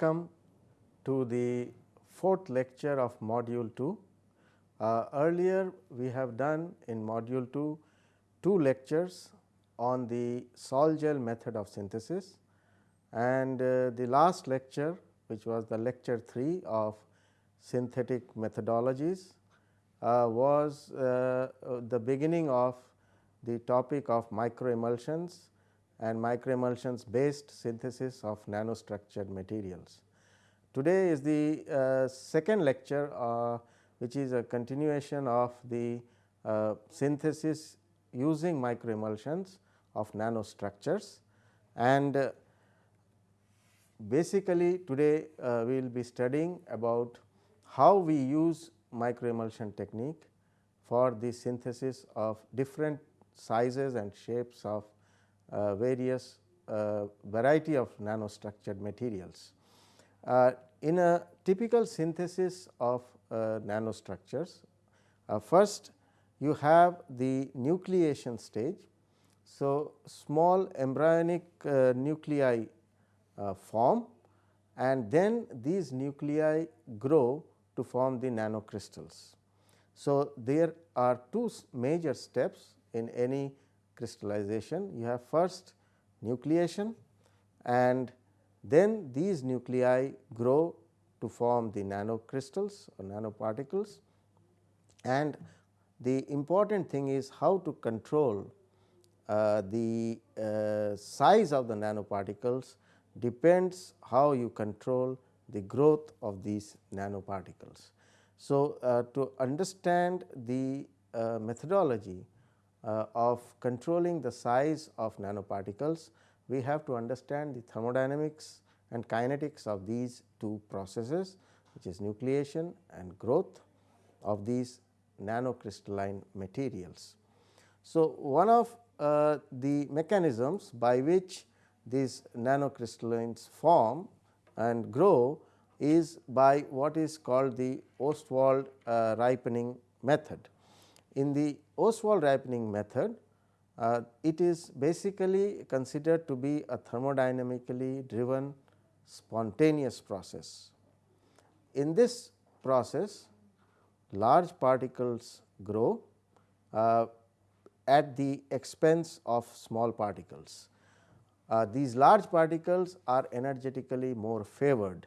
Welcome to the fourth lecture of module 2. Uh, earlier we have done in module 2 two lectures on the Sol-Gel method of synthesis and uh, the last lecture which was the lecture 3 of synthetic methodologies uh, was uh, the beginning of the topic of microemulsions and microemulsions based synthesis of nanostructured materials. Today is the uh, second lecture uh, which is a continuation of the uh, synthesis using microemulsions of nanostructures and uh, basically today uh, we will be studying about how we use microemulsion technique for the synthesis of different sizes and shapes of various uh, variety of nanostructured materials. Uh, in a typical synthesis of uh, nanostructures, uh, first you have the nucleation stage. So, small embryonic uh, nuclei form and then these nuclei grow to form the nanocrystals. So, there are two major steps in any crystallization. You have first nucleation and then these nuclei grow to form the nanocrystals or nanoparticles and the important thing is how to control uh, the uh, size of the nanoparticles depends how you control the growth of these nanoparticles. So, uh, to understand the uh, methodology of controlling the size of nanoparticles, we have to understand the thermodynamics and kinetics of these two processes which is nucleation and growth of these nanocrystalline materials. So, one of uh, the mechanisms by which these nanocrystallines form and grow is by what is called the Ostwald uh, ripening method. In the Ostwald ripening method, uh, it is basically considered to be a thermodynamically driven spontaneous process. In this process, large particles grow uh, at the expense of small particles. Uh, these large particles are energetically more favored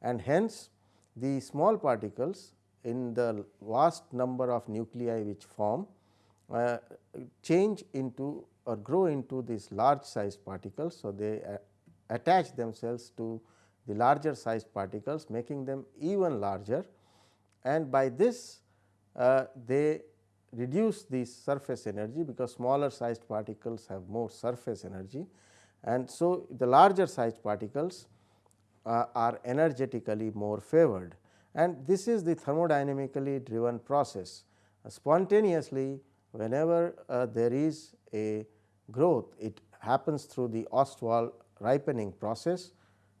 and hence the small particles in the vast number of nuclei which form uh, change into or grow into these large sized particles. So, they uh, attach themselves to the larger sized particles making them even larger and by this uh, they reduce the surface energy because smaller sized particles have more surface energy and so the larger sized particles uh, are energetically more favored and this is the thermodynamically driven process. Uh, spontaneously whenever uh, there is a growth it happens through the Ostwald ripening process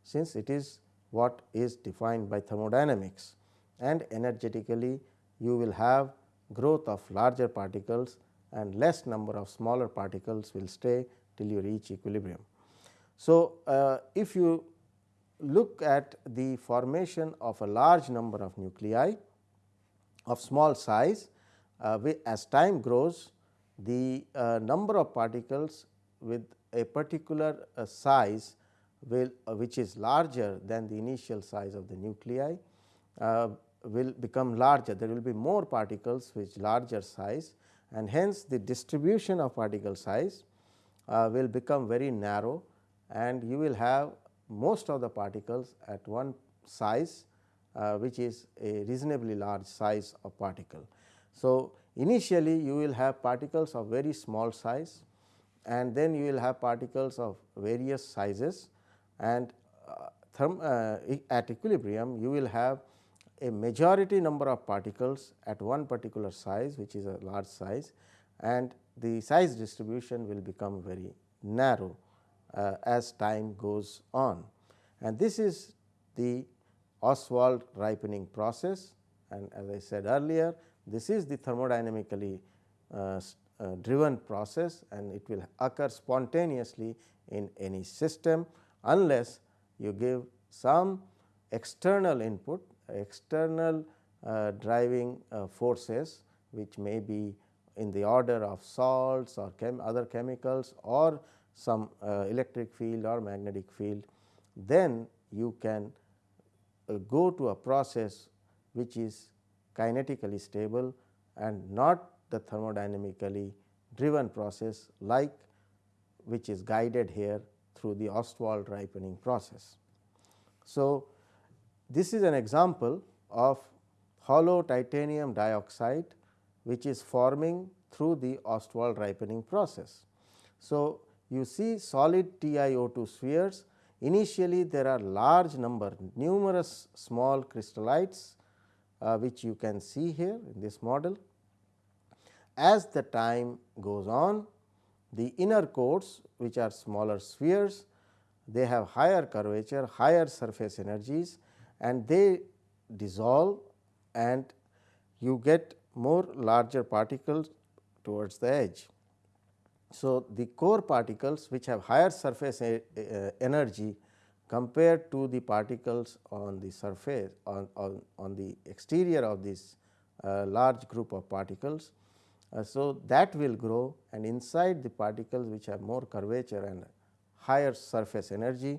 since it is what is defined by thermodynamics and energetically you will have growth of larger particles and less number of smaller particles will stay till you reach equilibrium. So, uh, if you look at the formation of a large number of nuclei of small size, as time grows the uh, number of particles with a particular uh, size will uh, which is larger than the initial size of the nuclei uh, will become larger. There will be more particles which larger size and hence the distribution of particle size uh, will become very narrow and you will have most of the particles at one size uh, which is a reasonably large size of particle. So, initially you will have particles of very small size and then you will have particles of various sizes and uh, therm, uh, at equilibrium you will have a majority number of particles at one particular size which is a large size and the size distribution will become very narrow uh, as time goes on. And this is the Ostwald ripening process and as I said earlier this is the thermodynamically uh, uh, driven process and it will occur spontaneously in any system unless you give some external input external uh, driving uh, forces which may be in the order of salts or chem other chemicals or some uh, electric field or magnetic field, then you can uh, go to a process which is kinetically stable and not the thermodynamically driven process like which is guided here through the Ostwald ripening process. So, this is an example of hollow titanium dioxide which is forming through the Ostwald ripening process. So, you see solid TiO2 spheres initially there are large number numerous small crystallites uh, which you can see here in this model. As the time goes on the inner cores which are smaller spheres they have higher curvature higher surface energies and they dissolve and you get more larger particles towards the edge. So, the core particles which have higher surface energy compared to the particles on the surface on, on, on the exterior of this uh, large group of particles. Uh, so, that will grow and inside the particles which have more curvature and higher surface energy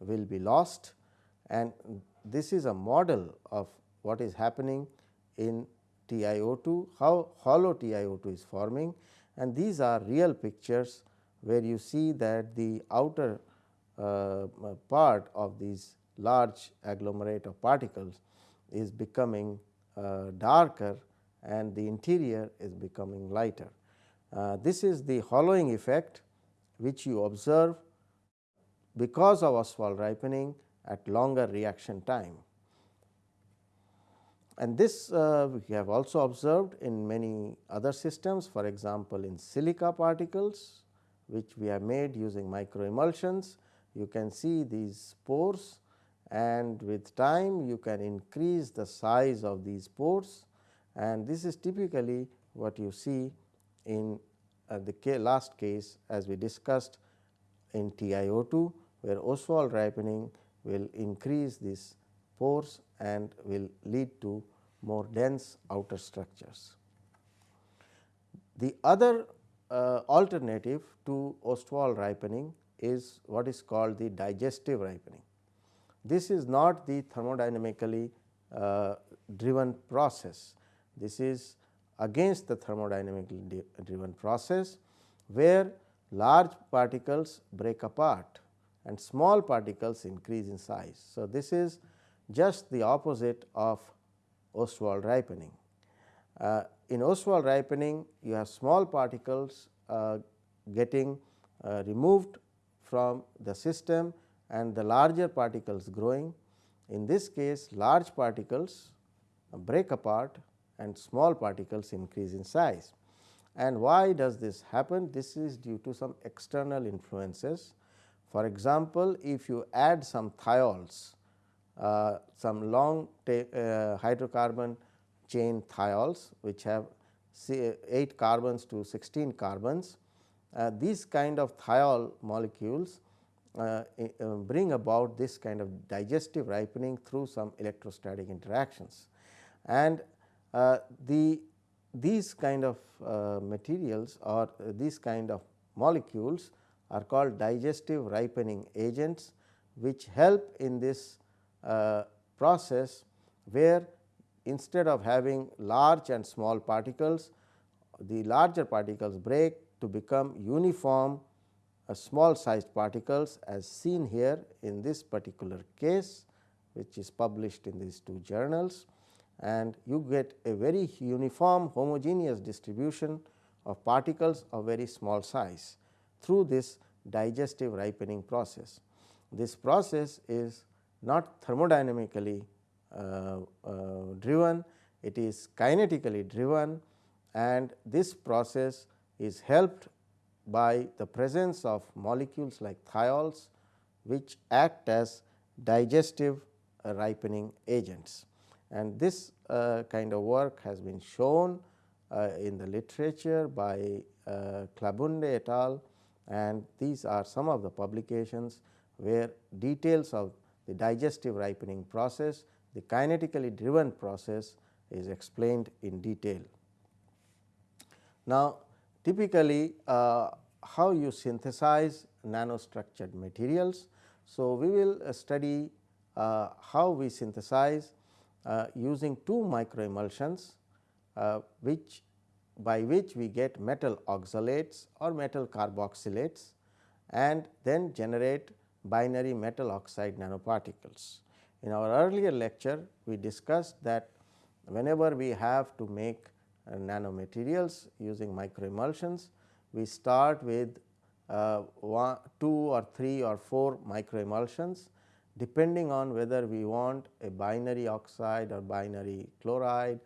will be lost and this is a model of what is happening in TiO2, how hollow TiO2 is forming and these are real pictures where you see that the outer part of these large agglomerate of particles is becoming uh, darker and the interior is becoming lighter. Uh, this is the hollowing effect which you observe because of Ostwald ripening at longer reaction time. And this uh, we have also observed in many other systems for example, in silica particles which we have made using micro microemulsions. You can see these pores and with time you can increase the size of these pores and this is typically what you see in uh, the last case as we discussed in TiO2 where Ostwald ripening will increase these pores and will lead to more dense outer structures. The other uh, alternative to Ostwald ripening is what is called the digestive ripening. This is not the thermodynamically uh, driven process. This is against the thermodynamically driven process, where large particles break apart and small particles increase in size. So, this is just the opposite of Ostwald ripening. Uh, in Ostwald ripening you have small particles uh, getting uh, removed from the system and the larger particles growing. In this case large particles break apart and small particles increase in size. And why does this happen? This is due to some external influences. For example, if you add some thiols uh, some long uh, hydrocarbon chain thiols which have 8 carbons to 16 carbons. Uh, these kind of thiol molecules uh, uh, bring about this kind of digestive ripening through some electrostatic interactions. And uh, the these kind of materials or these kind of molecules are called digestive ripening agents which help in this uh, process where instead of having large and small particles, the larger particles break to become uniform uh, small sized particles as seen here in this particular case which is published in these two journals and you get a very uniform homogeneous distribution of particles of very small size through this digestive ripening process. This process is not thermodynamically uh, uh, driven, it is kinetically driven and this process is helped by the presence of molecules like thiols which act as digestive uh, ripening agents. And this uh, kind of work has been shown uh, in the literature by uh, et al. and these are some of the publications where details of the digestive ripening process, the kinetically driven process is explained in detail. Now, typically uh, how you synthesize nanostructured materials. So, we will uh, study uh, how we synthesize uh, using two microemulsions uh, which by which we get metal oxalates or metal carboxylates and then generate binary metal oxide nanoparticles. In our earlier lecture, we discussed that whenever we have to make nanomaterials using microemulsions, we start with uh, one, two or three or four microemulsions depending on whether we want a binary oxide or binary chloride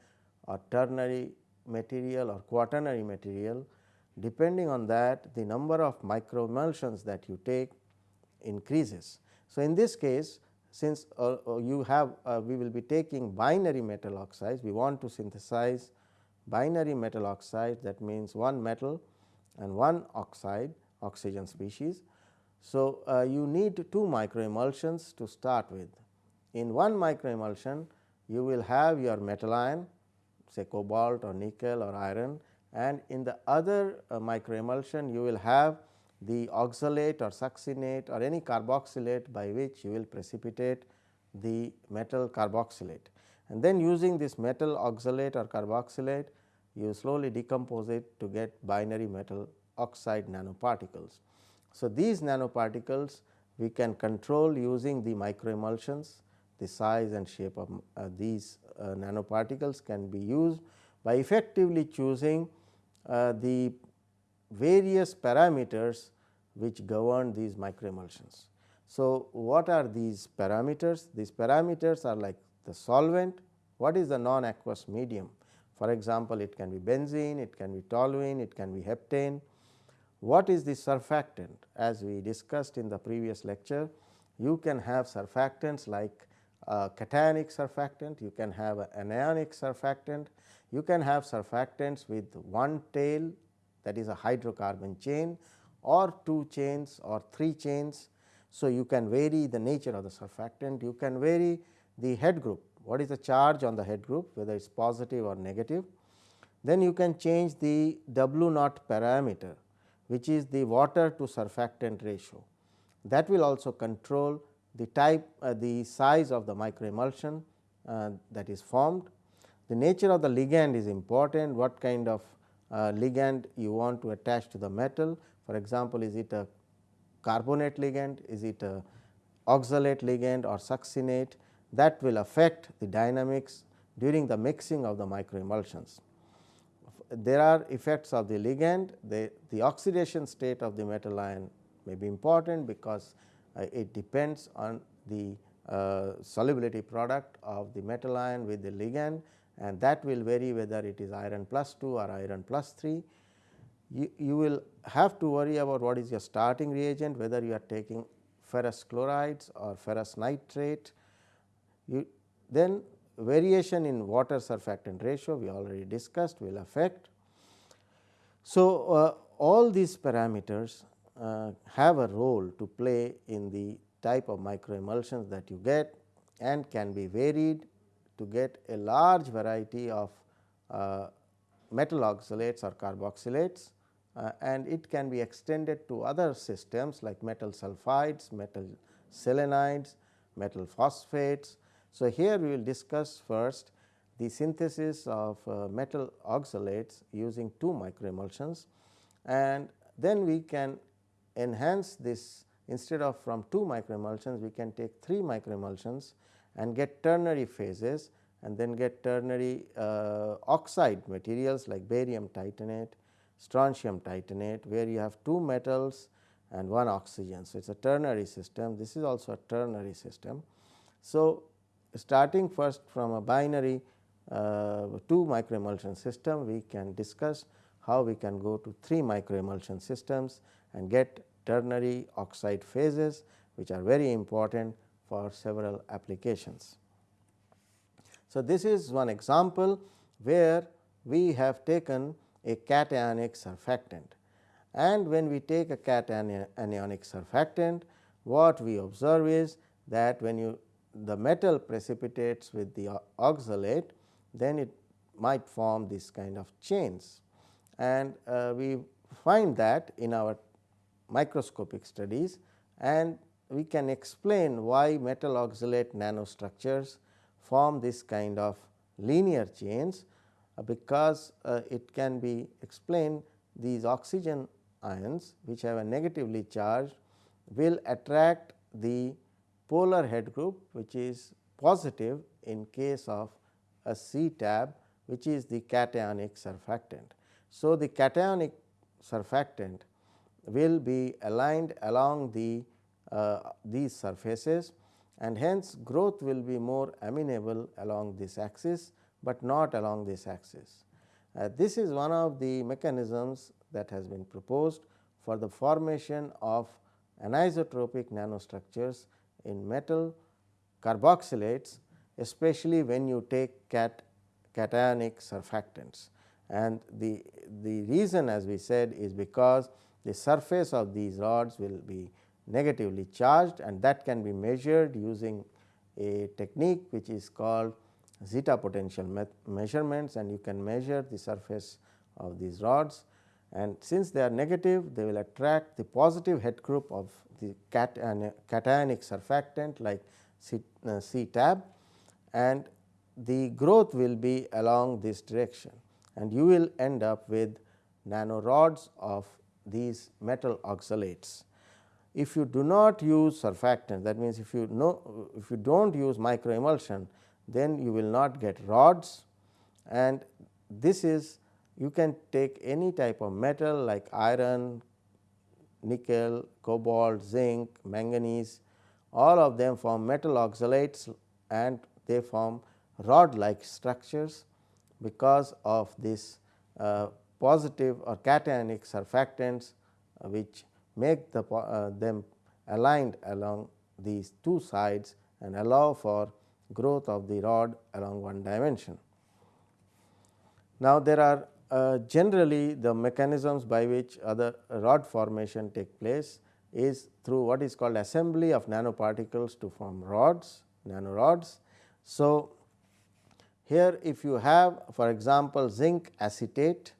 or ternary material or quaternary material depending on that the number of microemulsions that you take increases. So, in this case since uh, uh, you have uh, we will be taking binary metal oxides we want to synthesize binary metal oxide that means one metal and one oxide oxygen species. So, uh, you need two microemulsions to start with. In one microemulsion you will have your metal ion say cobalt or nickel or iron and in the other uh, microemulsion you will have the oxalate or succinate or any carboxylate by which you will precipitate the metal carboxylate. And then using this metal oxalate or carboxylate you slowly decompose it to get binary metal oxide nanoparticles. So, these nanoparticles we can control using the microemulsions the size and shape of uh, these uh, nanoparticles can be used by effectively choosing uh, the various parameters which govern these microemulsions. So, what are these parameters? These parameters are like the solvent, what is the non-aqueous medium. For example, it can be benzene, it can be toluene, it can be heptane. What is the surfactant? As we discussed in the previous lecture, you can have surfactants like a cationic surfactant, you can have an anionic surfactant, you can have surfactants with one tail that is a hydrocarbon chain or two chains or three chains. So, you can vary the nature of the surfactant, you can vary the head group, what is the charge on the head group whether it is positive or negative. Then you can change the W naught parameter which is the water to surfactant ratio. That will also control the type uh, the size of the microemulsion uh, that is formed. The nature of the ligand is important, what kind of uh, ligand you want to attach to the metal. For example, is it a carbonate ligand, is it a oxalate ligand or succinate that will affect the dynamics during the mixing of the microemulsions. There are effects of the ligand, the, the oxidation state of the metal ion may be important because uh, it depends on the uh, solubility product of the metal ion with the ligand and that will vary whether it is iron plus 2 or iron plus 3. You, you will have to worry about what is your starting reagent whether you are taking ferrous chlorides or ferrous nitrate. You, then variation in water surfactant ratio we already discussed will affect. So, uh, all these parameters uh, have a role to play in the type of microemulsions that you get and can be varied to get a large variety of uh, metal oxalates or carboxylates uh, and it can be extended to other systems like metal sulfides, metal selenides, metal phosphates. So, here we will discuss first the synthesis of uh, metal oxalates using two microemulsions and then we can enhance this instead of from 2 microemulsions we can take 3 microemulsions and get ternary phases and then get ternary uh, oxide materials like barium titanate, strontium titanate where you have 2 metals and 1 oxygen. So, it is a ternary system this is also a ternary system. So, starting first from a binary uh, 2 microemulsion system we can discuss how we can go to 3 microemulsion systems and get ternary oxide phases which are very important for several applications. So, this is one example where we have taken a cationic surfactant and when we take a cationic surfactant what we observe is that when you the metal precipitates with the oxalate then it might form this kind of chains. And uh, we find that in our microscopic studies and we can explain why metal oxalate nanostructures form this kind of linear chains, uh, because uh, it can be explained these oxygen ions which have a negatively charged will attract the polar head group which is positive in case of a CTAB which is the cationic surfactant. So, the cationic surfactant will be aligned along the uh, these surfaces and hence growth will be more amenable along this axis, but not along this axis. Uh, this is one of the mechanisms that has been proposed for the formation of anisotropic nanostructures in metal carboxylates especially when you take cat cationic surfactants. And the, the reason as we said is because the surface of these rods will be negatively charged and that can be measured using a technique which is called zeta potential me measurements and you can measure the surface of these rods and since they are negative they will attract the positive head group of the cat cationic surfactant like C, uh, CTAB and the growth will be along this direction and you will end up with nanorods of these metal oxalates. If you do not use surfactant that means, if you know if you do not use microemulsion then you will not get rods and this is you can take any type of metal like iron, nickel, cobalt, zinc, manganese all of them form metal oxalates and they form rod like structures because of this uh, positive or cationic surfactants uh, which make the, uh, them aligned along these two sides and allow for growth of the rod along one dimension. Now, there are uh, generally the mechanisms by which other rod formation take place is through what is called assembly of nanoparticles to form rods, nanorods. So, here if you have for example, zinc acetate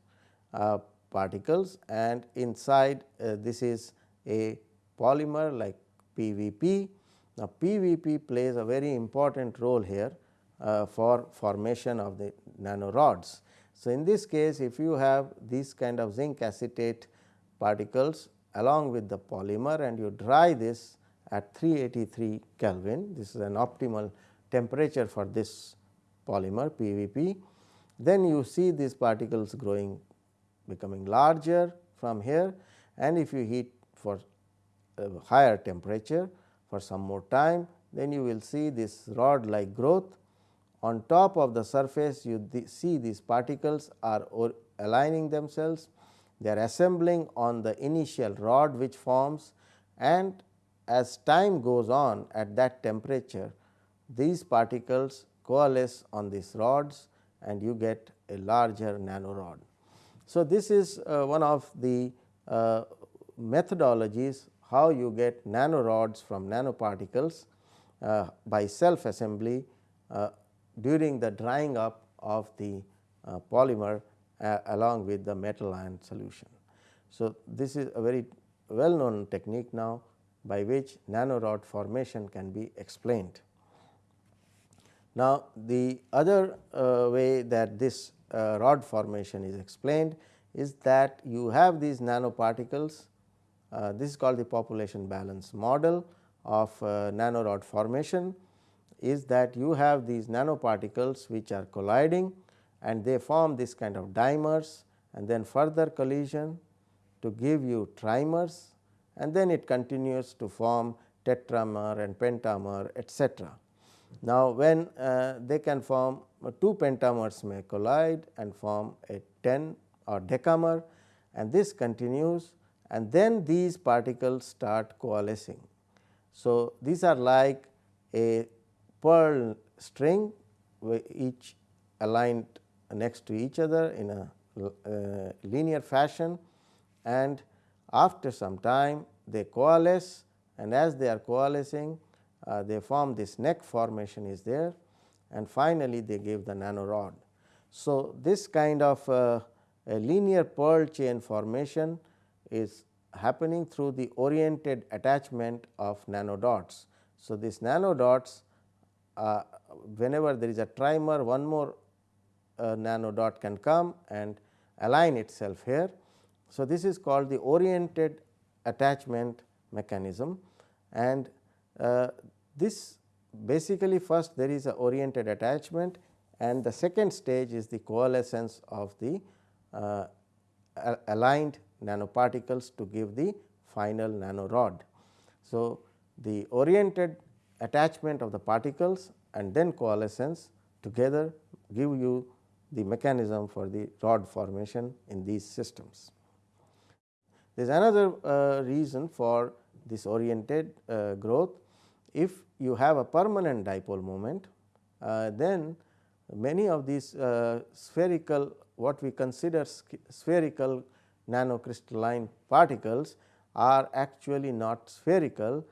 uh, particles and inside uh, this is a polymer like PVP. Now, PVP plays a very important role here uh, for formation of the nanorods. So, in this case if you have this kind of zinc acetate particles along with the polymer and you dry this at 383 Kelvin, this is an optimal temperature for this polymer PVP, then you see these particles growing becoming larger from here and if you heat for higher temperature for some more time then you will see this rod like growth. On top of the surface you th see these particles are aligning themselves, they are assembling on the initial rod which forms and as time goes on at that temperature these particles coalesce on these rods and you get a larger nanorod. So, this is uh, one of the uh, methodologies how you get nanorods from nanoparticles uh, by self assembly uh, during the drying up of the uh, polymer uh, along with the metal ion solution. So, this is a very well known technique now by which nanorod formation can be explained. Now, the other uh, way that this uh, rod formation is explained is that you have these nanoparticles. Uh, this is called the population balance model of uh, nanorod formation is that you have these nanoparticles which are colliding and they form this kind of dimers and then further collision to give you trimers and then it continues to form tetramer and pentamer etcetera. Now, when uh, they can form uh, two pentamers may collide and form a 10 or decamer and this continues and then these particles start coalescing. So, these are like a pearl string each aligned next to each other in a uh, linear fashion and after some time they coalesce and as they are coalescing uh, they form this neck formation is there and finally, they give the nanorod. So, this kind of uh, a linear pearl chain formation is happening through the oriented attachment of nanodots. So, these nanodots uh, whenever there is a trimer one more uh, nanodot can come and align itself here. So, this is called the oriented attachment mechanism and uh, this basically first there is a oriented attachment and the second stage is the coalescence of the uh, aligned nanoparticles to give the final nanorod. So, the oriented attachment of the particles and then coalescence together give you the mechanism for the rod formation in these systems. There is another uh, reason for this oriented uh, growth. If you have a permanent dipole moment, uh, then many of these uh, spherical what we consider spherical nanocrystalline particles are actually not spherical,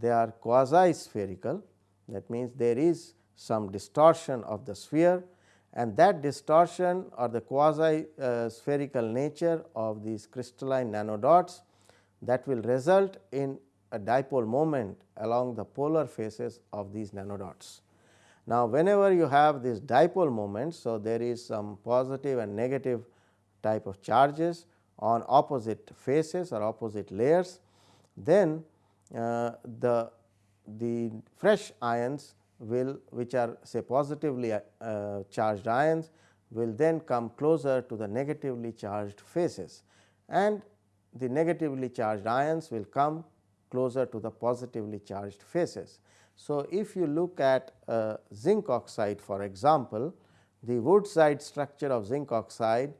they are quasi spherical that means there is some distortion of the sphere and that distortion or the quasi uh, spherical nature of these crystalline nanodots that will result in a dipole moment along the polar faces of these nanodots. Now, whenever you have this dipole moment, so there is some positive and negative type of charges on opposite faces or opposite layers, then the, the fresh ions will which are say positively uh, charged ions will then come closer to the negatively charged faces and the negatively charged ions will come closer to the positively charged faces. So, if you look at uh, zinc oxide for example, the wurtzite structure of zinc oxide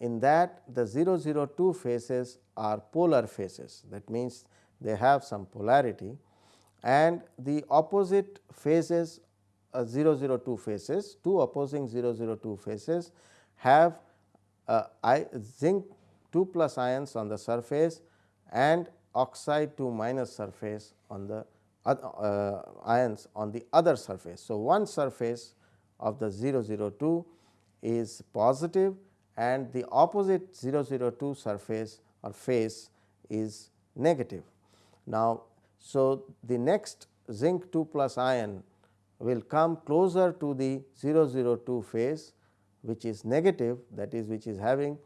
in that the 002 faces are polar faces that means they have some polarity and the opposite phases uh, 002 faces two opposing 002 faces have uh, I, zinc 2 plus ions on the surface and oxide 2 minus surface on the uh, ions on the other surface. So, one surface of the 002 is positive and the opposite 002 surface or face is negative. Now, so the next zinc 2 plus ion will come closer to the 002 phase which is negative that is which is having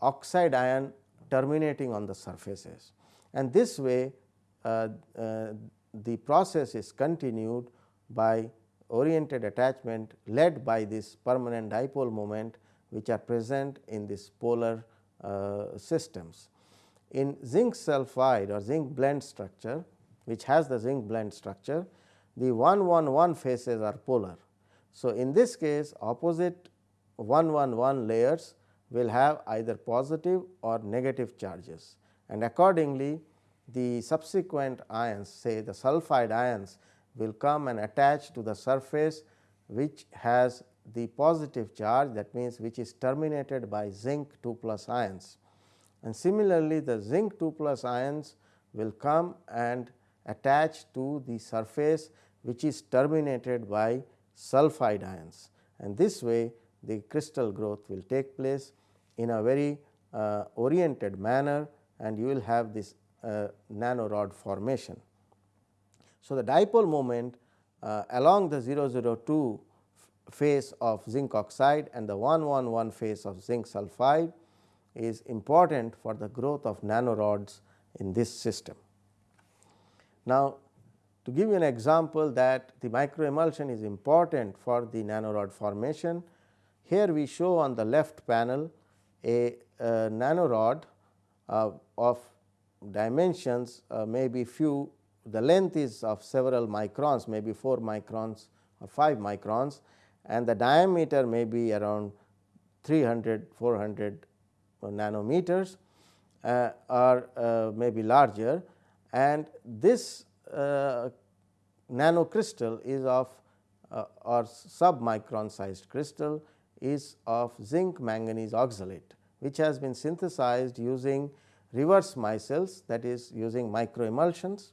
oxide ion terminating on the surfaces and this way uh, uh, the process is continued by oriented attachment led by this permanent dipole moment which are present in this polar uh, systems. In zinc sulphide or zinc blende structure which has the zinc blende structure the 1 1 1 faces are polar. So, in this case opposite 1 1 1 layers will have either positive or negative charges and accordingly the subsequent ions say the sulphide ions will come and attach to the surface which has the positive charge that means which is terminated by zinc 2 plus ions. And similarly, the zinc 2 plus ions will come and attach to the surface which is terminated by sulphide ions and this way the crystal growth will take place in a very uh, oriented manner and you will have this uh, nanorod formation. So, the dipole moment uh, along the 002 phase of zinc oxide and the 111 phase of zinc sulphide is important for the growth of nanorods in this system. Now, to give you an example that the microemulsion is important for the nanorod formation, here we show on the left panel a, a nanorod uh, of dimensions uh, may be few the length is of several microns maybe 4 microns or 5 microns and the diameter may be around 300 400 nanometers uh, or uh, may be larger. And this uh, nanocrystal is of uh, or submicron sized crystal is of zinc manganese oxalate which has been synthesized using reverse micelles that is using microemulsions.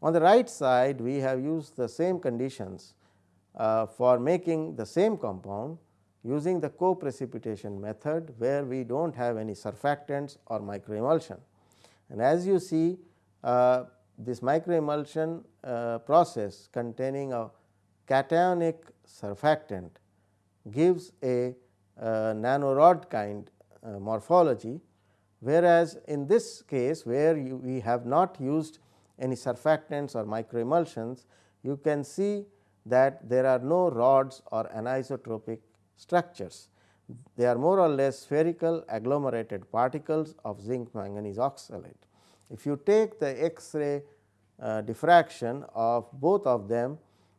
On the right side we have used the same conditions uh, for making the same compound using the co-precipitation method where we do not have any surfactants or microemulsion. And as you see uh, this microemulsion uh, process containing a cationic surfactant gives a uh, nanorod kind uh, morphology, whereas in this case where you, we have not used any surfactants or microemulsions, you can see that there are no rods or anisotropic structures. They are more or less spherical agglomerated particles of zinc manganese oxalate. If you take the X-ray uh, diffraction of both of them,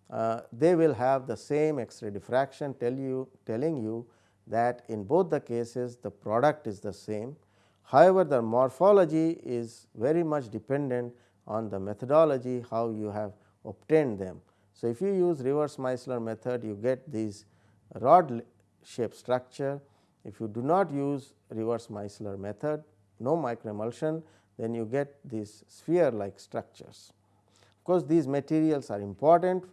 uh, they will have the same X-ray diffraction tell you telling you that in both the cases the product is the same. However, the morphology is very much dependent on the methodology how you have obtained them. So, if you use reverse micelle method you get these rod shape structure. If you do not use reverse micelle method no microemulsion then you get these sphere like structures. Of course, these materials are important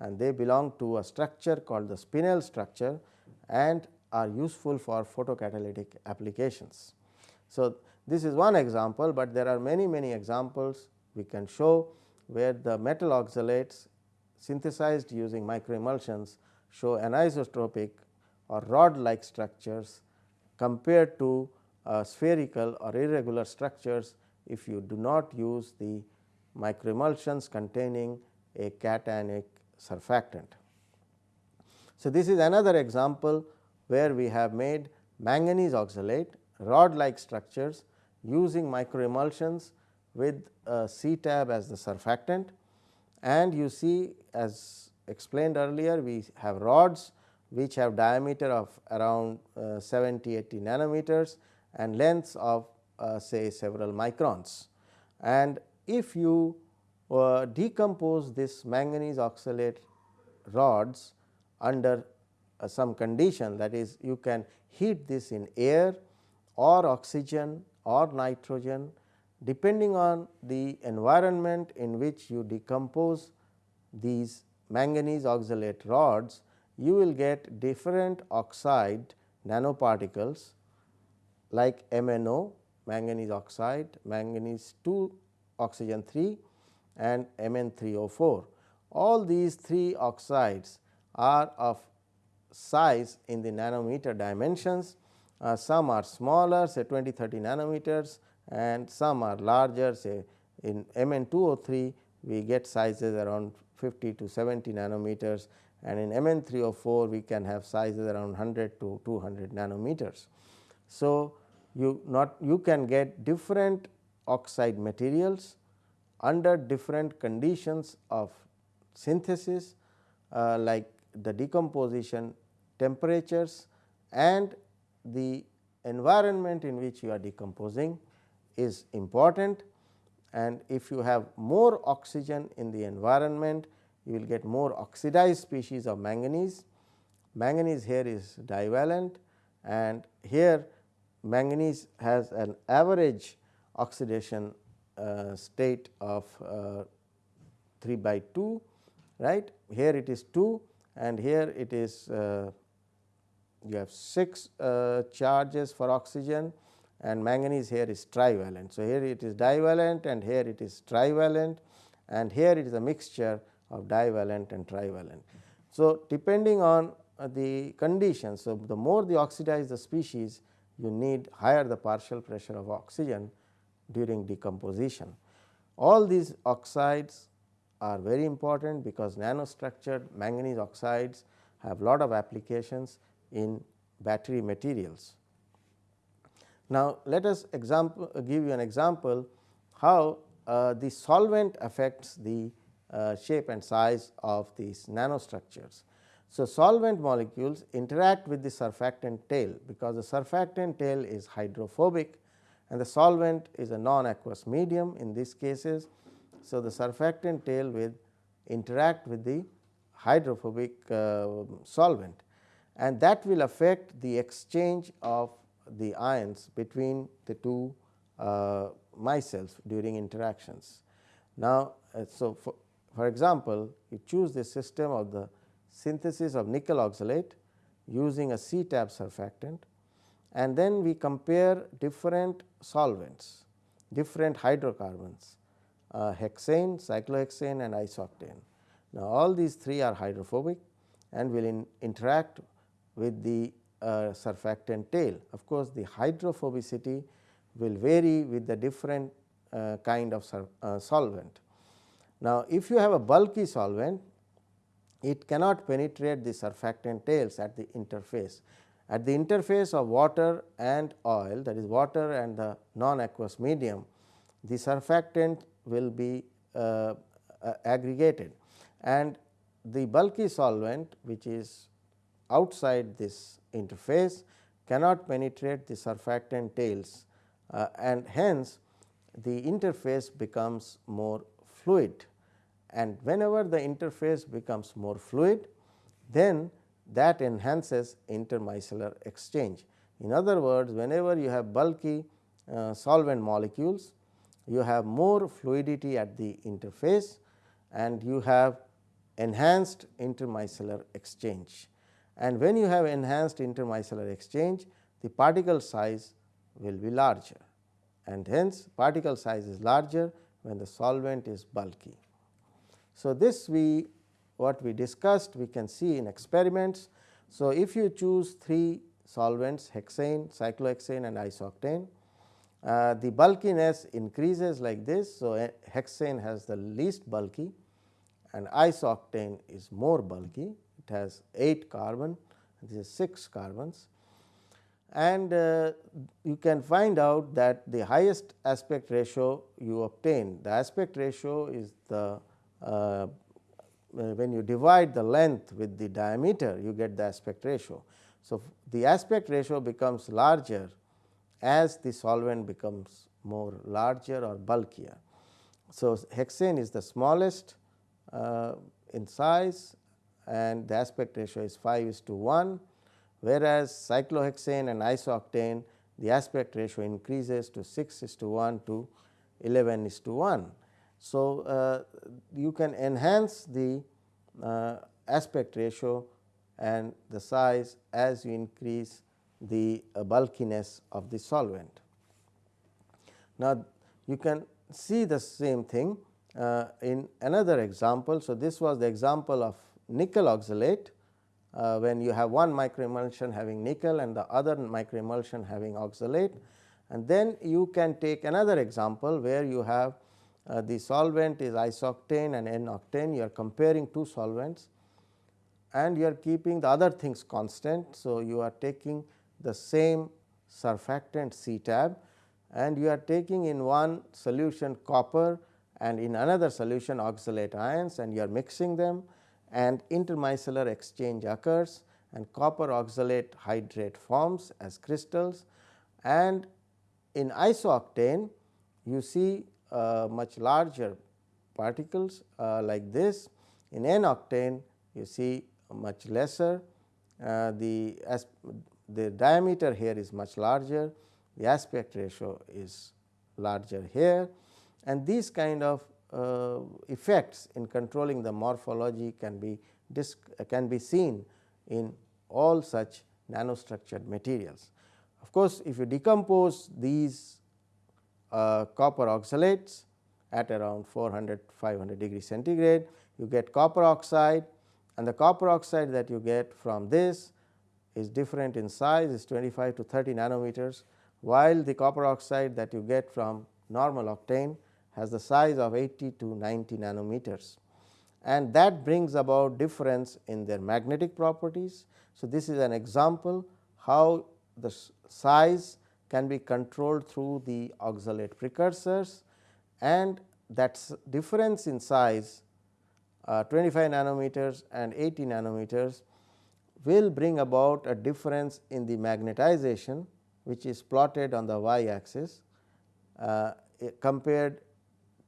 and they belong to a structure called the spinel structure and are useful for photocatalytic applications. So, this is one example, but there are many many examples we can show where the metal oxalates synthesized using microemulsions show anisotropic or rod like structures compared to uh, spherical or irregular structures if you do not use the microemulsions containing a cationic surfactant. So, this is another example where we have made manganese oxalate rod like structures using microemulsions with CTAB as the surfactant and you see as explained earlier we have rods which have diameter of around uh, 70 80 nanometers and lengths of uh, say several microns. And if you uh, decompose this manganese oxalate rods under uh, some condition that is you can heat this in air or oxygen or nitrogen depending on the environment in which you decompose these manganese oxalate rods you will get different oxide nanoparticles like MnO manganese oxide, manganese 2 oxygen 3 and Mn3O4. All these three oxides are of size in the nanometer dimensions. Uh, some are smaller say 20 30 nanometers and some are larger say in Mn2O3 we get sizes around 50 to 70 nanometers and in Mn3O4 we can have sizes around 100 to 200 nanometers. So, you not you can get different oxide materials under different conditions of synthesis uh, like the decomposition temperatures and the environment in which you are decomposing is important and if you have more oxygen in the environment you will get more oxidized species of manganese. Manganese here is divalent and here manganese has an average oxidation uh, state of uh, 3 by 2 right here it is 2 and here it is uh, you have 6 uh, charges for oxygen and manganese here is trivalent. So, here it is divalent and here it is trivalent and here it is a mixture of divalent and trivalent. So, depending on uh, the conditions, so the more the oxidized the species you need higher the partial pressure of oxygen during decomposition. All these oxides are very important because nanostructured manganese oxides have lot of applications in battery materials. Now, let us example, give you an example how uh, the solvent affects the uh, shape and size of these nanostructures. So, solvent molecules interact with the surfactant tail because the surfactant tail is hydrophobic and the solvent is a non aqueous medium in these cases. So, the surfactant tail will interact with the hydrophobic uh, solvent and that will affect the exchange of the ions between the two uh, micelles during interactions. Now, uh, so for, for example, you choose the system of the synthesis of nickel oxalate using a CTAB surfactant and then we compare different solvents, different hydrocarbons uh, hexane, cyclohexane and isooctane. Now, all these three are hydrophobic and will in interact with the surfactant tail. Of course, the hydrophobicity will vary with the different uh, kind of uh, solvent. Now, if you have a bulky solvent, it cannot penetrate the surfactant tails at the interface. At the interface of water and oil that is water and the non aqueous medium, the surfactant will be uh, uh, aggregated and the bulky solvent which is outside this interface cannot penetrate the surfactant tails uh, and hence the interface becomes more fluid and whenever the interface becomes more fluid then that enhances intermicellar exchange. In other words whenever you have bulky uh, solvent molecules you have more fluidity at the interface and you have enhanced intermicellar exchange. And when you have enhanced intermicellar exchange the particle size will be larger and hence particle size is larger when the solvent is bulky. So, this we what we discussed we can see in experiments. So, if you choose three solvents hexane, cyclohexane and isooctane, uh, the bulkiness increases like this. So, hexane has the least bulky and isooctane is more bulky it has 8 carbon this is 6 carbons and uh, you can find out that the highest aspect ratio you obtain the aspect ratio is the uh, when you divide the length with the diameter you get the aspect ratio. So, the aspect ratio becomes larger as the solvent becomes more larger or bulkier. So, hexane is the smallest uh, in size and the aspect ratio is 5 is to 1 whereas, cyclohexane and isooctane the aspect ratio increases to 6 is to 1 to 11 is to 1. So, uh, you can enhance the uh, aspect ratio and the size as you increase the uh, bulkiness of the solvent. Now, you can see the same thing uh, in another example. So, this was the example of nickel oxalate uh, when you have one microemulsion having nickel and the other microemulsion having oxalate. And then you can take another example where you have uh, the solvent is isooctane and N-octane. You are comparing two solvents and you are keeping the other things constant. So, you are taking the same surfactant CTAB and you are taking in one solution copper and in another solution oxalate ions and you are mixing them and intermicellar exchange occurs and copper oxalate hydrate forms as crystals. And in isooctane you see uh, much larger particles uh, like this. In N octane you see much lesser. Uh, the the diameter here is much larger. The aspect ratio is larger here. And these kind of uh, effects in controlling the morphology can be can be seen in all such nanostructured materials. Of course, if you decompose these uh, copper oxalates at around 400 500 degree centigrade, you get copper oxide and the copper oxide that you get from this is different in size is 25 to 30 nanometers, while the copper oxide that you get from normal octane has the size of 80 to 90 nanometers and that brings about difference in their magnetic properties. So, this is an example how the size can be controlled through the oxalate precursors and that difference in size uh, 25 nanometers and 80 nanometers will bring about a difference in the magnetization which is plotted on the y axis uh, compared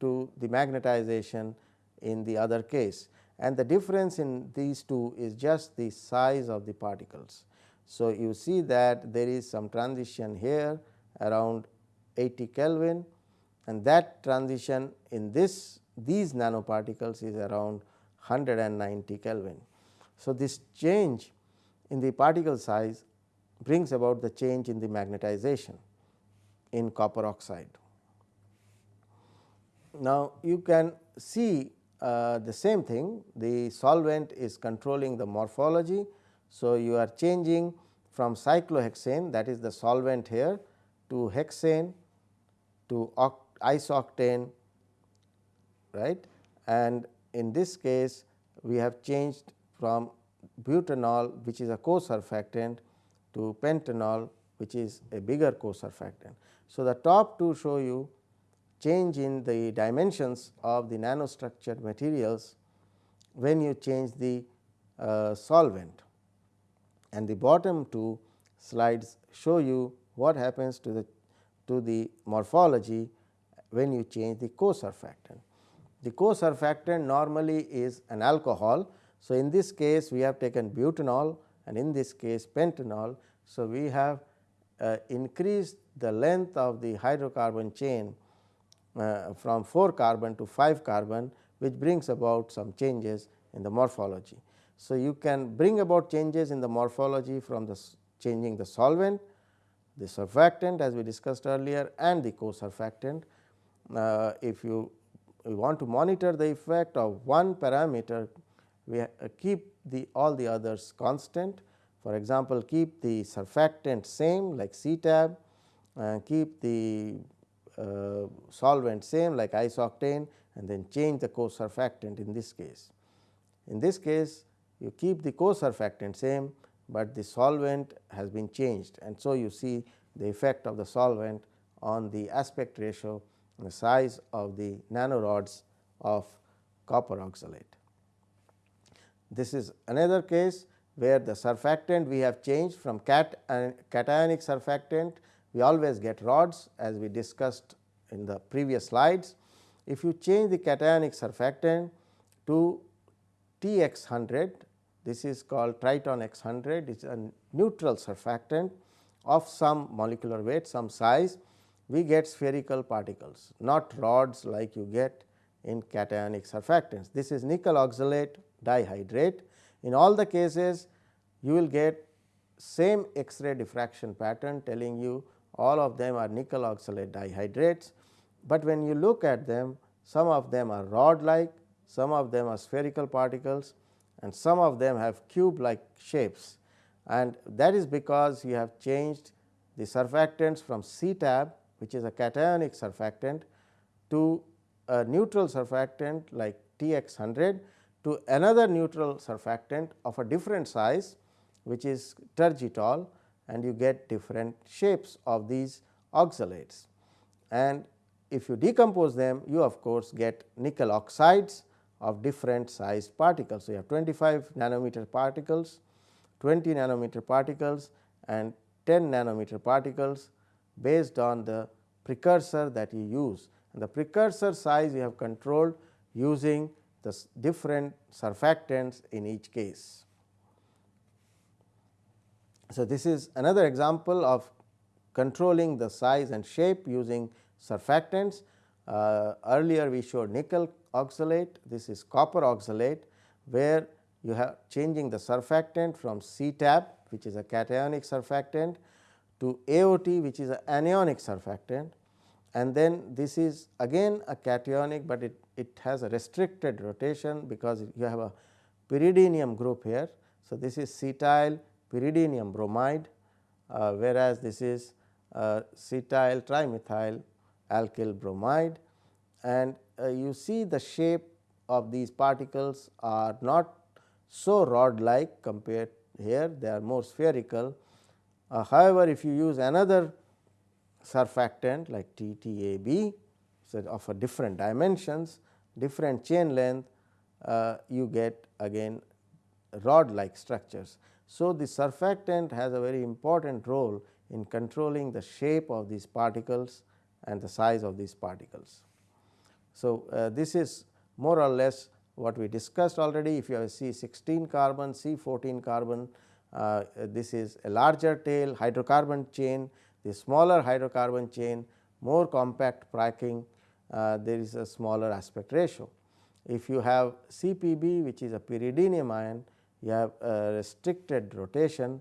to the magnetization in the other case and the difference in these two is just the size of the particles. So, you see that there is some transition here around 80 Kelvin and that transition in this these nanoparticles is around 190 Kelvin. So, this change in the particle size brings about the change in the magnetization in copper oxide. Now, you can see uh, the same thing the solvent is controlling the morphology. So, you are changing from cyclohexane that is the solvent here to hexane to isooctane right and in this case we have changed from butanol which is a co-surfactant to pentanol which is a bigger co-surfactant. So, the top two show you change in the dimensions of the nanostructured materials when you change the uh, solvent and the bottom two slides show you what happens to the to the morphology when you change the co-surfactant. The co-surfactant normally is an alcohol. So, in this case we have taken butanol and in this case pentanol. So, we have uh, increased the length of the hydrocarbon chain from 4 carbon to 5 carbon which brings about some changes in the morphology. So, you can bring about changes in the morphology from the changing the solvent, the surfactant as we discussed earlier and the co-surfactant. Uh, if you we want to monitor the effect of one parameter, we uh, keep the all the others constant. For example, keep the surfactant same like CTAB, uh, keep the uh, Uh, solvent same like isooctane and then change the co-surfactant in this case. In this case, you keep the co-surfactant same, but the solvent has been changed and so you see the effect of the solvent on the aspect ratio and the size of the nanorods of copper oxalate. This is another case where the surfactant we have changed from cat and cationic surfactant we always get rods as we discussed in the previous slides. If you change the cationic surfactant to TX100 this is called Triton X100 it is a neutral surfactant of some molecular weight some size we get spherical particles not rods like you get in cationic surfactants. This is nickel oxalate dihydrate. In all the cases you will get same X-ray diffraction pattern telling you all of them are nickel oxalate dihydrates, but when you look at them some of them are rod like, some of them are spherical particles and some of them have cube like shapes. And that is because you have changed the surfactants from CTAB which is a cationic surfactant to a neutral surfactant like TX100 to another neutral surfactant of a different size which is tergitol and you get different shapes of these oxalates. And if you decompose them you of course get nickel oxides of different sized particles. So, you have 25 nanometer particles, 20 nanometer particles and 10 nanometer particles based on the precursor that you use and the precursor size you have controlled using the different surfactants in each case. So, this is another example of controlling the size and shape using surfactants. Uh, earlier we showed nickel oxalate, this is copper oxalate where you have changing the surfactant from CTAB which is a cationic surfactant to AOT which is an anionic surfactant and then this is again a cationic, but it, it has a restricted rotation because you have a pyridinium group here. So, this is cetyl pyridinium bromide, uh, whereas this is uh, cetyl trimethyl alkyl bromide and uh, you see the shape of these particles are not so rod like compared here they are more spherical. Uh, however, if you use another surfactant like TTAB so of a different dimensions different chain length uh, you get again rod like structures. So, the surfactant has a very important role in controlling the shape of these particles and the size of these particles. So, uh, this is more or less what we discussed already if you have C 16 carbon, C 14 carbon, uh, this is a larger tail hydrocarbon chain, the smaller hydrocarbon chain, more compact packing uh, there is a smaller aspect ratio. If you have CPB which is a pyridinium ion, you have a restricted rotation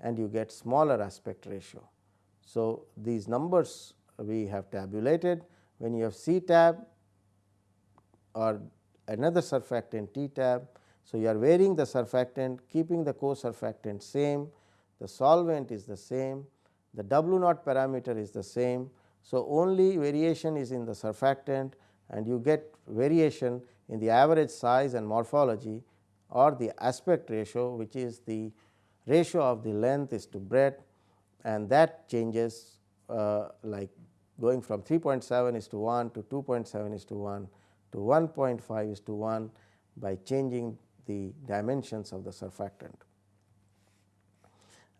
and you get smaller aspect ratio. So, these numbers we have tabulated when you have CTAB or another surfactant TTAB. So, you are varying the surfactant keeping the co-surfactant same, the solvent is the same, the W naught parameter is the same. So, only variation is in the surfactant and you get variation in the average size and morphology or the aspect ratio which is the ratio of the length is to breadth and that changes uh, like going from 3.7 is to 1 to 2.7 is to 1 to 1.5 is to 1 by changing the dimensions of the surfactant.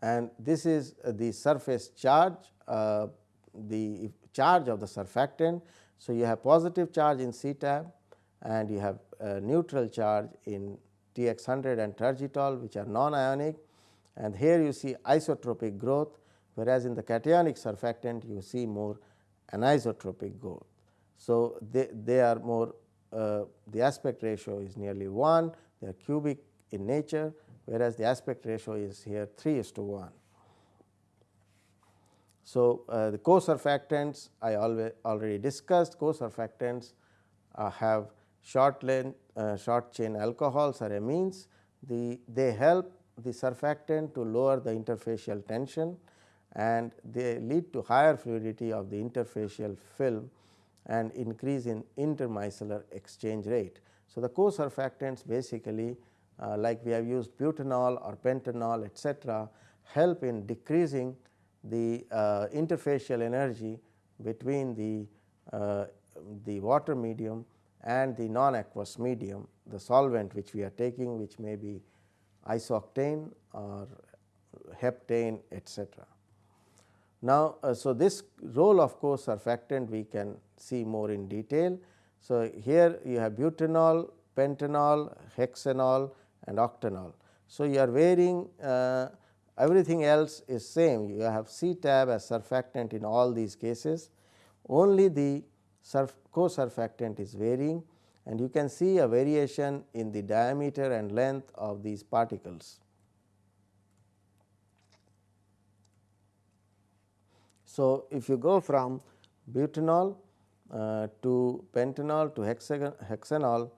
And this is the surface charge, uh, the charge of the surfactant. So, you have positive charge in CTAB and you have neutral charge in TX100 and tergitol which are non-ionic and here you see isotropic growth whereas in the cationic surfactant you see more anisotropic growth. So, they, they are more uh, the aspect ratio is nearly 1 they are cubic in nature whereas the aspect ratio is here 3 is to 1. So, uh, the co-surfactants I always already discussed co-surfactants uh, have short length uh, short chain alcohols or amines the they help the surfactant to lower the interfacial tension and they lead to higher fluidity of the interfacial film and increase in intermicellar exchange rate. So, the co-surfactants basically uh, like we have used butanol or pentanol etcetera help in decreasing the uh, interfacial energy between the, uh, the water medium and the non-aqueous medium the solvent which we are taking which may be isooctane or heptane etcetera. Now, uh, so this role of course surfactant we can see more in detail. So, here you have butanol, pentanol, hexanol and octanol. So, you are varying uh, everything else is same you have CTAB as surfactant in all these cases only the surf co-surfactant is varying and you can see a variation in the diameter and length of these particles. So, if you go from butanol uh, to pentanol to hexanol,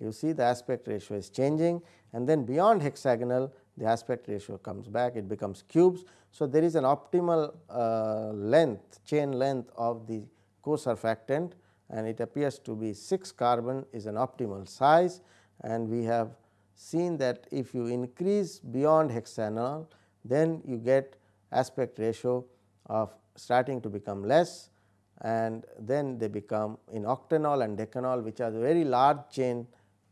you see the aspect ratio is changing and then beyond hexagonal the aspect ratio comes back it becomes cubes. So, there is an optimal uh, length chain length of the co-surfactant and it appears to be 6 carbon is an optimal size and we have seen that if you increase beyond hexanol then you get aspect ratio of starting to become less and then they become in octanol and decanol which are very large chain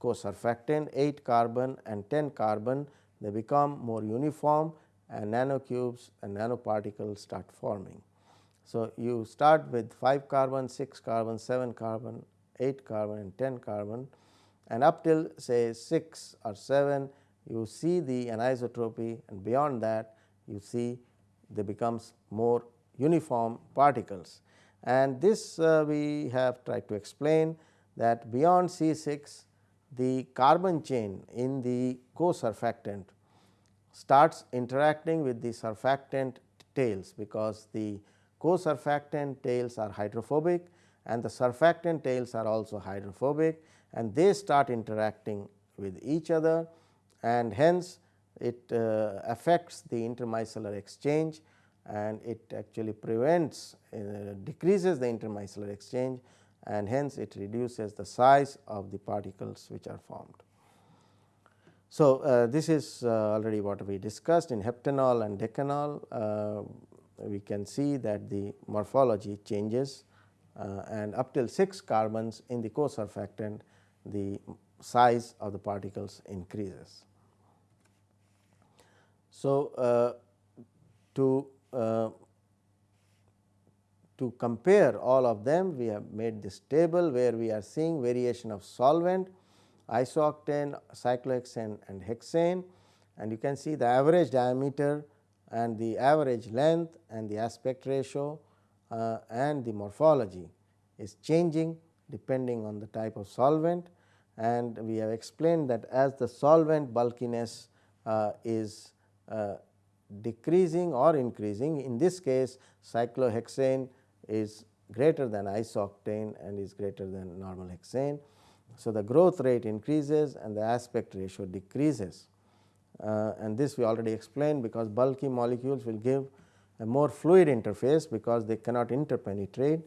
co-surfactant 8 carbon and 10 carbon they become more uniform and nanocubes and nanoparticles start forming. So, you start with 5 carbon, 6 carbon, 7 carbon, 8 carbon and 10 carbon and up till say 6 or 7 you see the anisotropy and beyond that you see they becomes more uniform particles. And this uh, we have tried to explain that beyond C 6 the carbon chain in the co-surfactant starts interacting with the surfactant tails because the co-surfactant tails are hydrophobic and the surfactant tails are also hydrophobic and they start interacting with each other and hence it uh, affects the intermicellar exchange and it actually prevents uh, decreases the intermicellar exchange and hence it reduces the size of the particles which are formed. So, uh, this is uh, already what we discussed in heptanol and decanol uh, we can see that the morphology changes uh, and up till 6 carbons in the co-surfactant the size of the particles increases. So, uh, to uh, to compare all of them we have made this table where we are seeing variation of solvent isooctane, cyclohexane and hexane and you can see the average diameter and the average length and the aspect ratio uh, and the morphology is changing depending on the type of solvent and we have explained that as the solvent bulkiness uh, is uh, decreasing or increasing in this case cyclohexane is greater than isooctane and is greater than normal hexane. So, the growth rate increases and the aspect ratio decreases and this we already explained because bulky molecules will give a more fluid interface because they cannot interpenetrate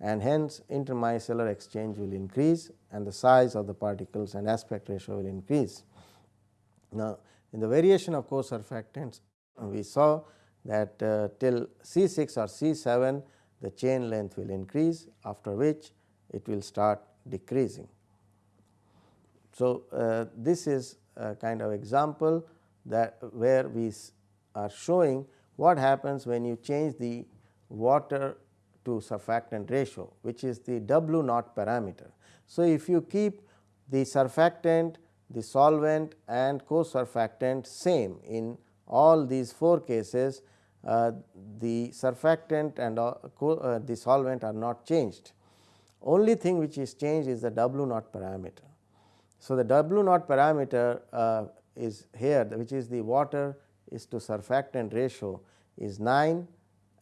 and hence intermicellar exchange will increase and the size of the particles and aspect ratio will increase. Now, in the variation of co-surfactants we saw that uh, till C 6 or C 7 the chain length will increase after which it will start decreasing. So, uh, this is a kind of example that where we are showing what happens when you change the water to surfactant ratio which is the W naught parameter. So, if you keep the surfactant, the solvent and co-surfactant same in all these four cases uh, the surfactant and uh, uh, the solvent are not changed. Only thing which is changed is the W naught parameter. So, the W naught parameter uh, is here which is the water is to surfactant ratio is 9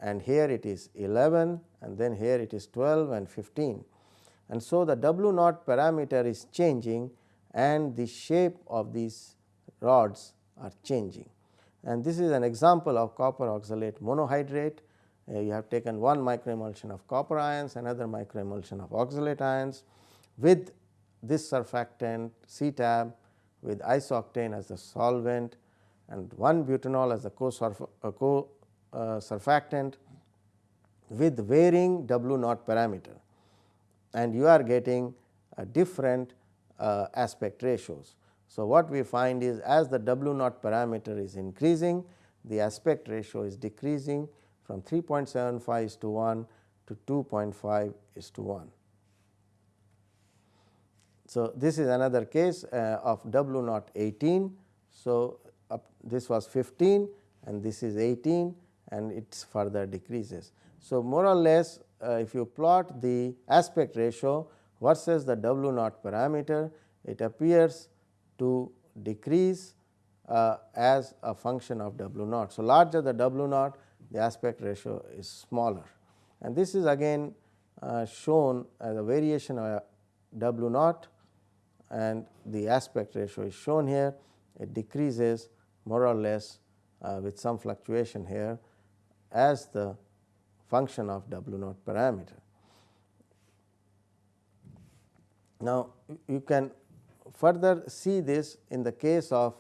and here it is 11 and then here it is 12 and 15. And so, the W naught parameter is changing and the shape of these rods are changing and this is an example of copper oxalate monohydrate. Uh, you have taken one microemulsion of copper ions, another microemulsion of oxalate ions with this surfactant CTAB with isooctane as the solvent and 1 butanol as the co-surfactant uh, co, uh, surfactant with varying W naught parameter and you are getting a different uh, aspect ratios. So, what we find is as the W naught parameter is increasing the aspect ratio is decreasing from 3.75 is to 1 to 2.5 is to 1. So, this is another case uh, of W naught 18. So, this was 15 and this is 18 and it further decreases. So, more or less uh, if you plot the aspect ratio versus the W naught parameter it appears to decrease uh, as a function of W naught. So, larger the W naught the aspect ratio is smaller and this is again uh, shown as a variation of W naught and the aspect ratio is shown here it decreases more or less uh, with some fluctuation here as the function of W naught parameter. Now, you can further see this in the case of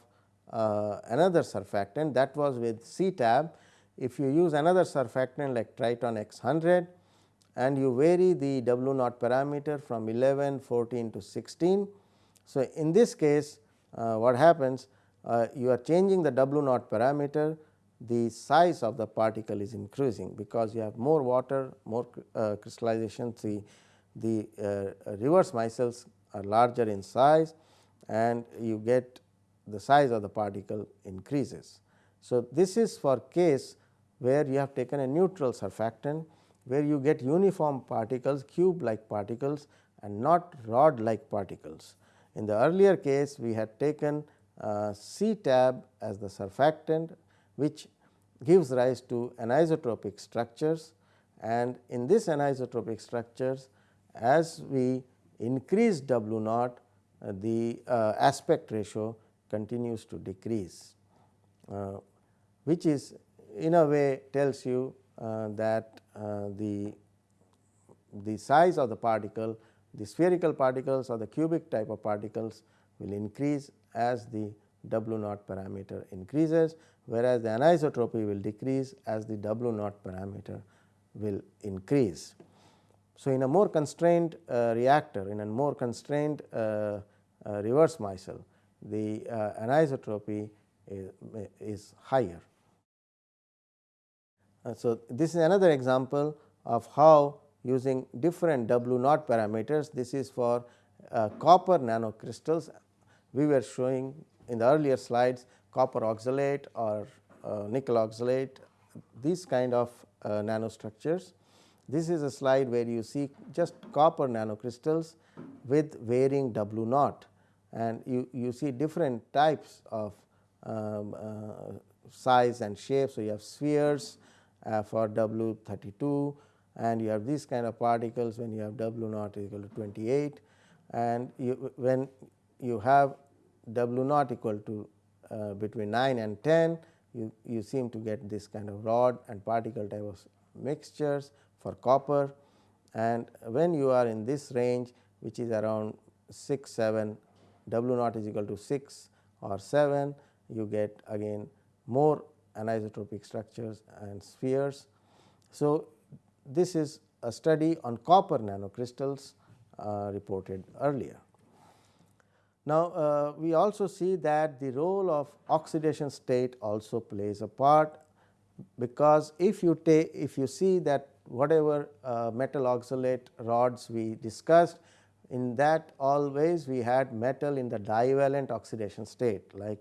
uh, another surfactant that was with CTAB. If you use another surfactant like Triton X 100 and you vary the W naught parameter from 11, 14 to 16. So, in this case uh, what happens uh, you are changing the W naught parameter the size of the particle is increasing because you have more water more uh, crystallization the, the uh, reverse micelles are larger in size and you get the size of the particle increases. So, this is for case where you have taken a neutral surfactant where you get uniform particles cube like particles and not rod like particles. In the earlier case we had taken uh, CTAB as the surfactant which gives rise to anisotropic structures. And in this anisotropic structures as we increase W naught uh, the uh, aspect ratio continues to decrease, uh, which is in a way tells you that the the size of the particle the spherical particles or the cubic type of particles will increase as the W naught parameter increases, whereas the anisotropy will decrease as the W naught parameter will increase. So, in a more constrained uh, reactor in a more constrained uh, uh, reverse micelle the uh, anisotropy is, is higher. Uh, so, this is another example of how using different W naught parameters. This is for copper nanocrystals. We were showing in the earlier slides copper oxalate or nickel oxalate these kind of nanostructures. This is a slide where you see just copper nanocrystals with varying W naught. And you, you see different types of um, uh, size and shape. So, you have spheres uh, for W 32 and you have these kind of particles when you have W naught equal to 28 and you, when you have W naught equal to uh, between 9 and 10 you, you seem to get this kind of rod and particle type of mixtures for copper and when you are in this range which is around 6 7 W naught is equal to 6 or 7 you get again more anisotropic structures and spheres. So, this is a study on copper nanocrystals uh, reported earlier. Now, uh, we also see that the role of oxidation state also plays a part because if you take if you see that whatever uh, metal oxalate rods we discussed in that always we had metal in the divalent oxidation state like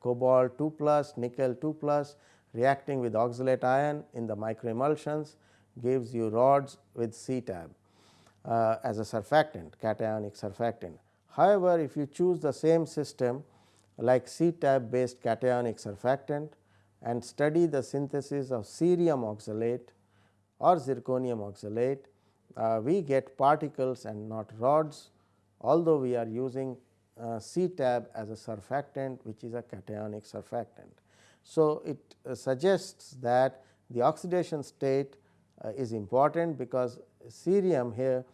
cobalt 2 plus nickel 2 plus reacting with oxalate ion in the microemulsions gives you rods with CTAB uh, as a surfactant cationic surfactant. However, if you choose the same system like CTAB based cationic surfactant and study the synthesis of cerium oxalate or zirconium oxalate, uh, we get particles and not rods although we are using uh, CTAB as a surfactant which is a cationic surfactant. So, it uh, suggests that the oxidation state is important because cerium here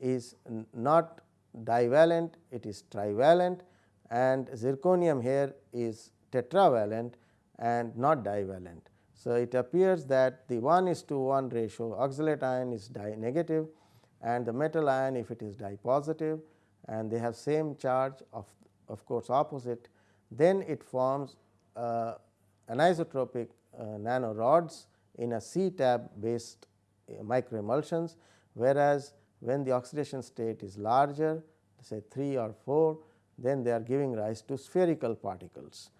is not divalent, it is trivalent and zirconium here is tetravalent and not divalent. So, it appears that the 1 is to 1 ratio oxalate ion is di negative and the metal ion if it is di positive and they have same charge of of course, opposite then it forms uh, anisotropic uh, nanorods in a CTAB based uh, microemulsions, whereas when the oxidation state is larger say 3 or 4 then they are giving rise to spherical particles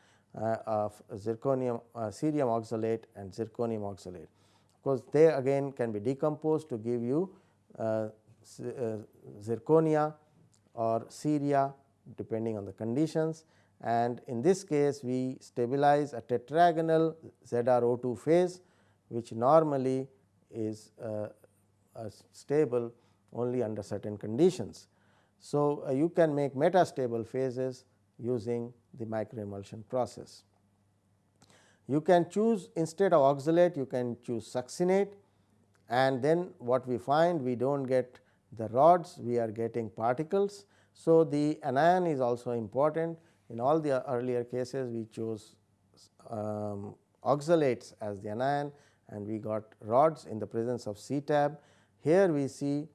uh, of zirconium uh, cerium oxalate and zirconium oxalate. Of course, they again can be decomposed to give you uh, uh zirconia or ceria depending on the conditions and in this case we stabilize a tetragonal ZrO2 phase which normally is uh, stable only under certain conditions. So, uh, you can make metastable phases using the microemulsion process. You can choose instead of oxalate you can choose succinate and then what we find we do not get the rods we are getting particles. So, the anion is also important in all the earlier cases we chose um, oxalates as the anion and we got rods in the presence of CTAB. Here we see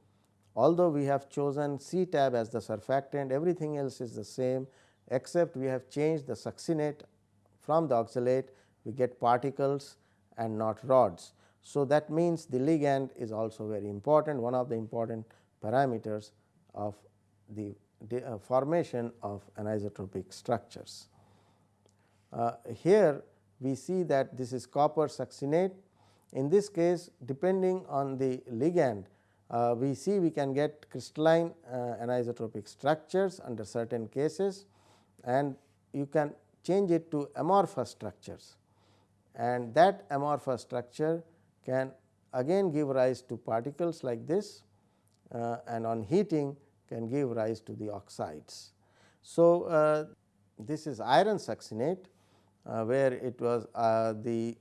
although we have chosen CTAB as the surfactant everything else is the same except we have changed the succinate from the oxalate we get particles and not rods. So, that means the ligand is also very important one of the important parameters of the uh, formation of anisotropic structures. Uh, here we see that this is copper succinate. In this case depending on the ligand uh, we see we can get crystalline uh, anisotropic structures under certain cases and you can change it to amorphous structures and that amorphous structure can again give rise to particles like this uh, and on heating can give rise to the oxides. So, uh, this is iron succinate uh, where it was uh, the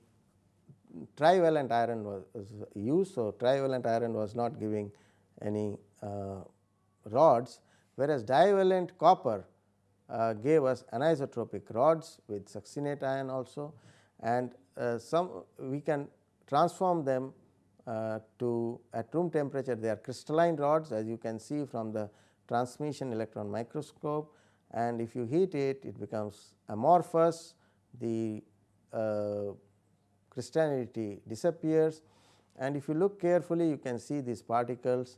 trivalent iron was, used. So, trivalent iron was not giving any uh, rods whereas divalent copper uh, gave us anisotropic rods with succinate ion also and uh, some we can transform them uh, to at room temperature they are crystalline rods as you can see from the transmission electron microscope and if you heat it it becomes amorphous the crystallinity disappears. And if you look carefully you can see these particles.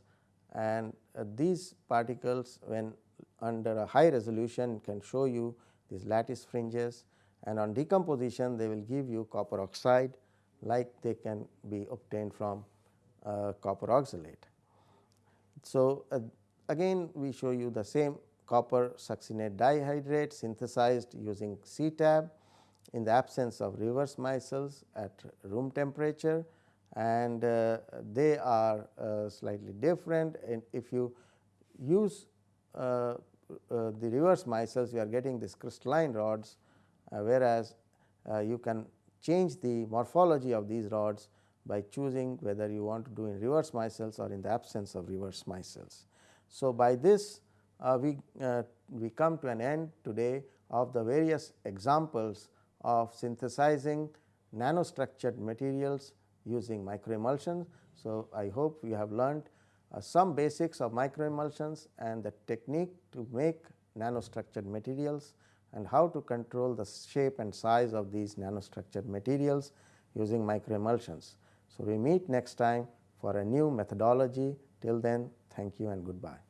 And uh, these particles when under a high resolution can show you these lattice fringes. And on decomposition they will give you copper oxide like they can be obtained from uh, copper oxalate. So, uh, again we show you the same copper succinate dihydrate synthesized using CTAB in the absence of reverse micelles at room temperature and uh, they are uh, slightly different and if you use uh, uh the reverse micelles you are getting these crystalline rods uh, whereas uh, you can change the morphology of these rods by choosing whether you want to do in reverse micelles or in the absence of reverse micelles. So, by this we, we come to an end today of the various examples of synthesizing nanostructured materials using microemulsions. So, I hope you have learned uh, some basics of microemulsions and the technique to make nanostructured materials and how to control the shape and size of these nanostructured materials using microemulsions. So, we meet next time for a new methodology till then thank you and goodbye.